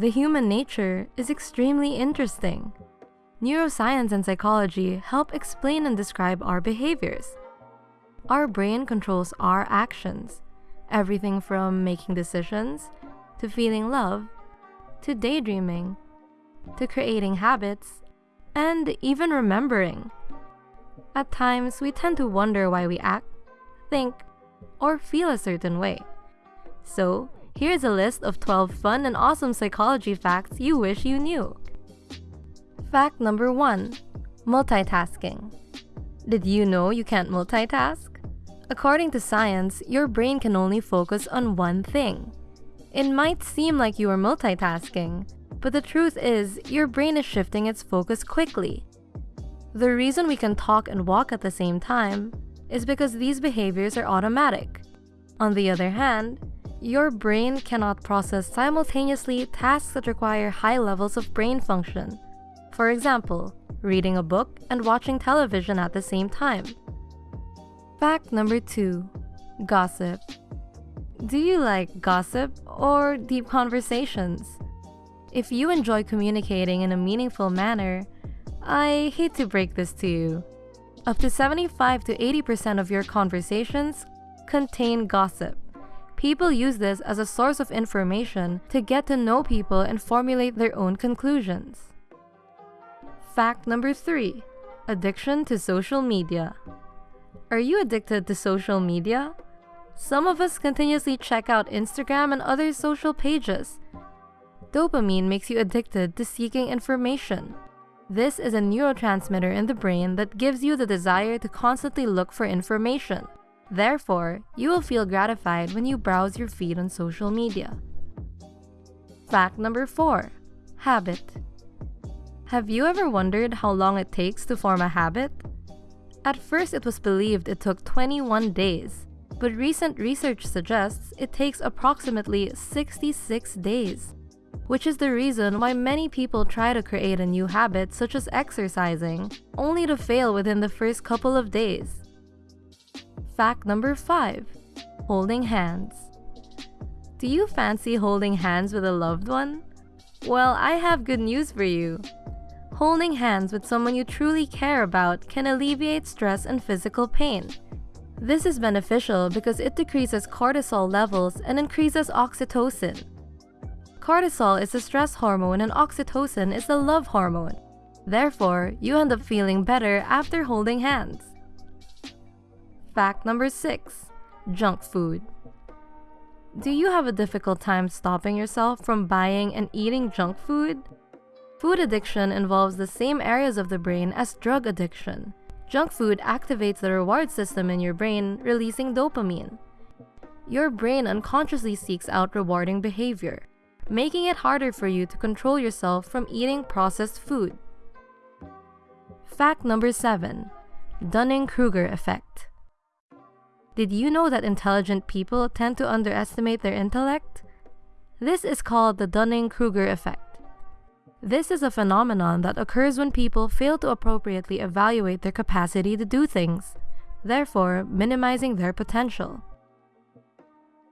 The human nature is extremely interesting. Neuroscience and psychology help explain and describe our behaviors. Our brain controls our actions, everything from making decisions, to feeling love, to daydreaming, to creating habits, and even remembering. At times, we tend to wonder why we act, think, or feel a certain way. So, here's a list of 12 fun and awesome psychology facts you wish you knew. Fact number 1 Multitasking. Did you know you can't multitask? According to science, your brain can only focus on one thing. It might seem like you are multitasking, but the truth is, your brain is shifting its focus quickly. The reason we can talk and walk at the same time is because these behaviors are automatic. On the other hand, your brain cannot process simultaneously tasks that require high levels of brain function. For example, reading a book and watching television at the same time. Fact number 2. Gossip. Do you like gossip or deep conversations? If you enjoy communicating in a meaningful manner, I hate to break this to you. Up to 75 to 80% of your conversations contain gossip. People use this as a source of information to get to know people and formulate their own conclusions. Fact number 3. Addiction to social media. Are you addicted to social media? Some of us continuously check out Instagram and other social pages. Dopamine makes you addicted to seeking information. This is a neurotransmitter in the brain that gives you the desire to constantly look for information. Therefore, you will feel gratified when you browse your feed on social media. Fact number 4. Habit. Have you ever wondered how long it takes to form a habit? At first, it was believed it took 21 days, but recent research suggests it takes approximately 66 days, which is the reason why many people try to create a new habit such as exercising, only to fail within the first couple of days. Fact number 5. Holding hands. Do you fancy holding hands with a loved one? Well, I have good news for you. Holding hands with someone you truly care about can alleviate stress and physical pain. This is beneficial because it decreases cortisol levels and increases oxytocin. Cortisol is the stress hormone and oxytocin is the love hormone. Therefore, you end up feeling better after holding hands. Fact number 6. Junk food. Do you have a difficult time stopping yourself from buying and eating junk food? Food addiction involves the same areas of the brain as drug addiction. Junk food activates the reward system in your brain, releasing dopamine. Your brain unconsciously seeks out rewarding behavior, making it harder for you to control yourself from eating processed food. Fact number 7. Dunning-Kruger effect. Did you know that intelligent people tend to underestimate their intellect? This is called the Dunning-Kruger effect. This is a phenomenon that occurs when people fail to appropriately evaluate their capacity to do things, therefore minimizing their potential.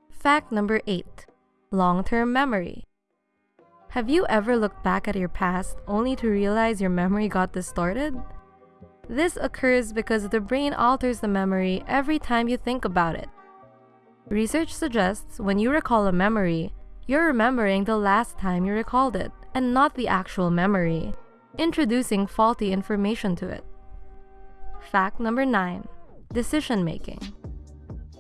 Fact number 8. Long-term memory. Have you ever looked back at your past only to realize your memory got distorted? This occurs because the brain alters the memory every time you think about it. Research suggests when you recall a memory, you're remembering the last time you recalled it and not the actual memory, introducing faulty information to it. Fact number 9. Decision making.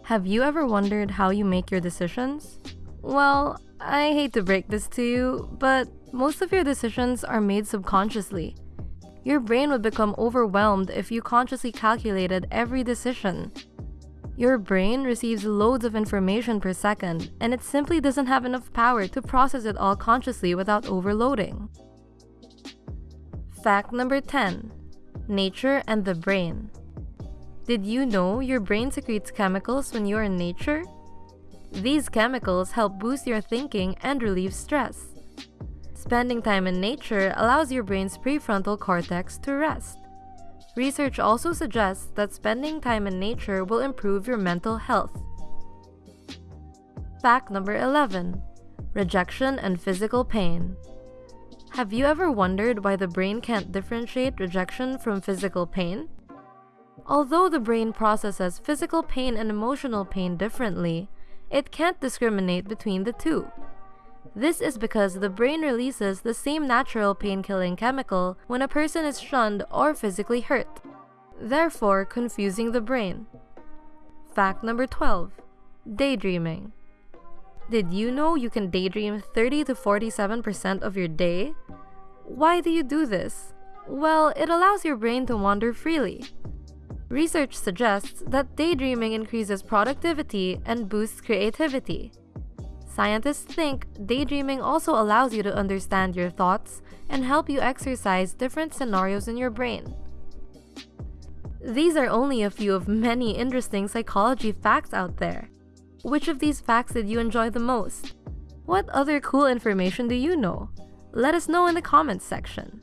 Have you ever wondered how you make your decisions? Well, I hate to break this to you, but most of your decisions are made subconsciously. Your brain would become overwhelmed if you consciously calculated every decision. Your brain receives loads of information per second, and it simply doesn't have enough power to process it all consciously without overloading. Fact number 10. Nature and the brain. Did you know your brain secretes chemicals when you're in nature? These chemicals help boost your thinking and relieve stress. Spending time in nature allows your brain's prefrontal cortex to rest. Research also suggests that spending time in nature will improve your mental health. Fact number 11. Rejection and physical pain. Have you ever wondered why the brain can't differentiate rejection from physical pain? Although the brain processes physical pain and emotional pain differently, it can't discriminate between the two. This is because the brain releases the same natural pain-killing chemical when a person is shunned or physically hurt, therefore confusing the brain. Fact number 12. Daydreaming. Did you know you can daydream 30 to 47% of your day? Why do you do this? Well, it allows your brain to wander freely. Research suggests that daydreaming increases productivity and boosts creativity. Scientists think daydreaming also allows you to understand your thoughts and help you exercise different scenarios in your brain. These are only a few of many interesting psychology facts out there. Which of these facts did you enjoy the most? What other cool information do you know? Let us know in the comments section.